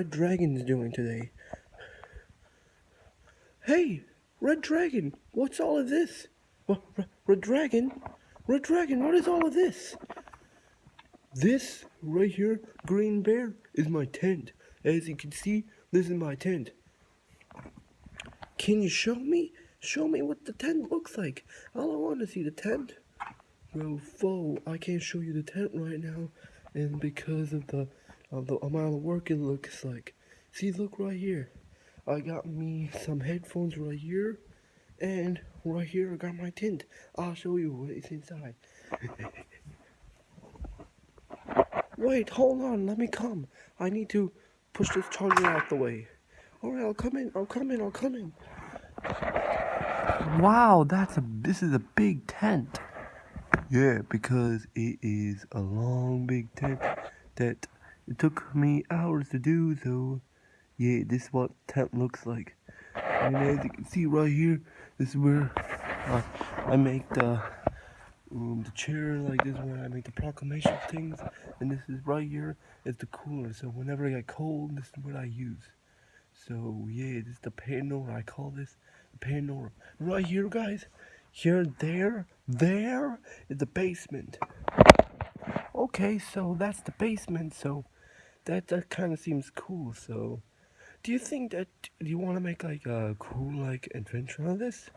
Red Dragon's doing today. Hey, Red Dragon, what's all of this? Red Dragon? Red Dragon, what is all of this? This right here, Green Bear, is my tent. As you can see, this is my tent. Can you show me? Show me what the tent looks like. All I want to see the tent. Well, foe, I can't show you the tent right now, and because of the of the amount of work it looks like. See, look right here. I got me some headphones right here, and right here I got my tent. I'll show you what is inside. Wait, hold on, let me come. I need to push this charger out the way. Alright, I'll come in, I'll come in, I'll come in. Wow, that's a, this is a big tent. Yeah, because it is a long big tent that it took me hours to do, so yeah, this is what tent looks like. And as you can see right here, this is where uh, I make the um, the chair like this where I make the proclamation things. And this is right here is the cooler. So whenever I get cold this is what I use. So yeah this is the Pandora I call this the Pandora right here guys here there there is the basement. Okay so that's the basement. So that that kind of seems cool so do you think that do you want to make like a cool like adventure on this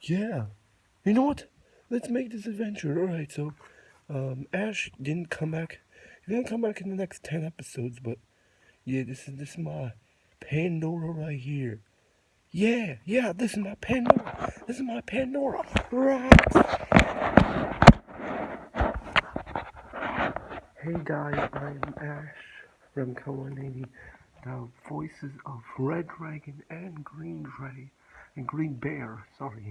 yeah you know what let's make this adventure. Alright, so um, Ash didn't come back. He didn't come back in the next 10 episodes, but yeah, this is this is my Pandora right here. Yeah, yeah, this is my Pandora. This is my Pandora. Right. Hey guys, I am Ash from Kawanini. The voices of Red Dragon and Green Dray and Green Bear, sorry.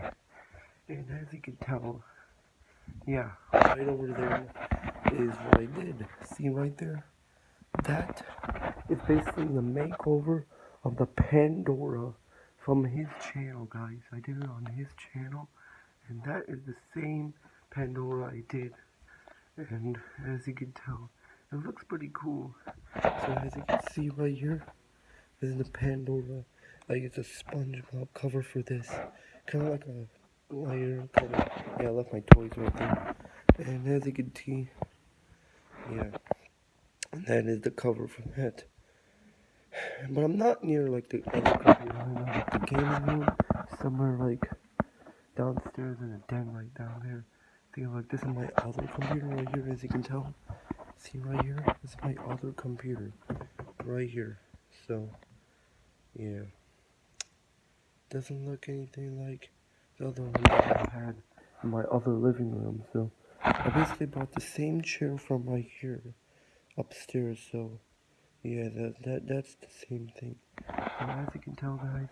And as you can tell, yeah, right over there is what I did. See right there? That is basically the makeover of the Pandora from his channel, guys. I did it on his channel, and that is the same Pandora I did. And as you can tell, it looks pretty cool. So as you can see right here, this is the Pandora. Like it's a SpongeBob cover for this. Kind of like a layer cover. Yeah, I left my toys right there. And as you can see, yeah, and that is the cover from that. But I'm not near like the I'm like the gaming room, somewhere like downstairs in a den right down there. Think like this is my other computer right here, as you can tell. See right here? This is my other computer, right here. So, yeah, doesn't look anything like the other one I had in my other living room. So I basically bought the same chair from right here upstairs. So yeah, that that that's the same thing. So as you can tell, guys,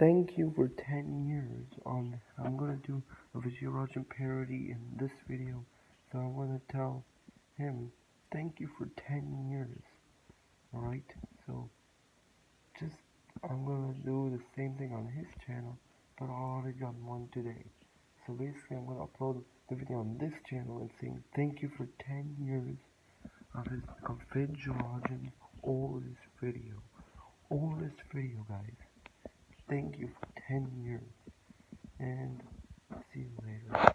thank you for 10 years on. I'm gonna do a Vijayarajan parody in this video. So I want to tell him thank you for 10 years. Alright, so just I'm gonna do the same thing on his channel, but I already got one today. So basically I'm gonna upload the video on this channel and saying thank you for 10 years of his of Vidjarajan's oldest video. Oldest video guys. Thank you for 10 years. And see you later.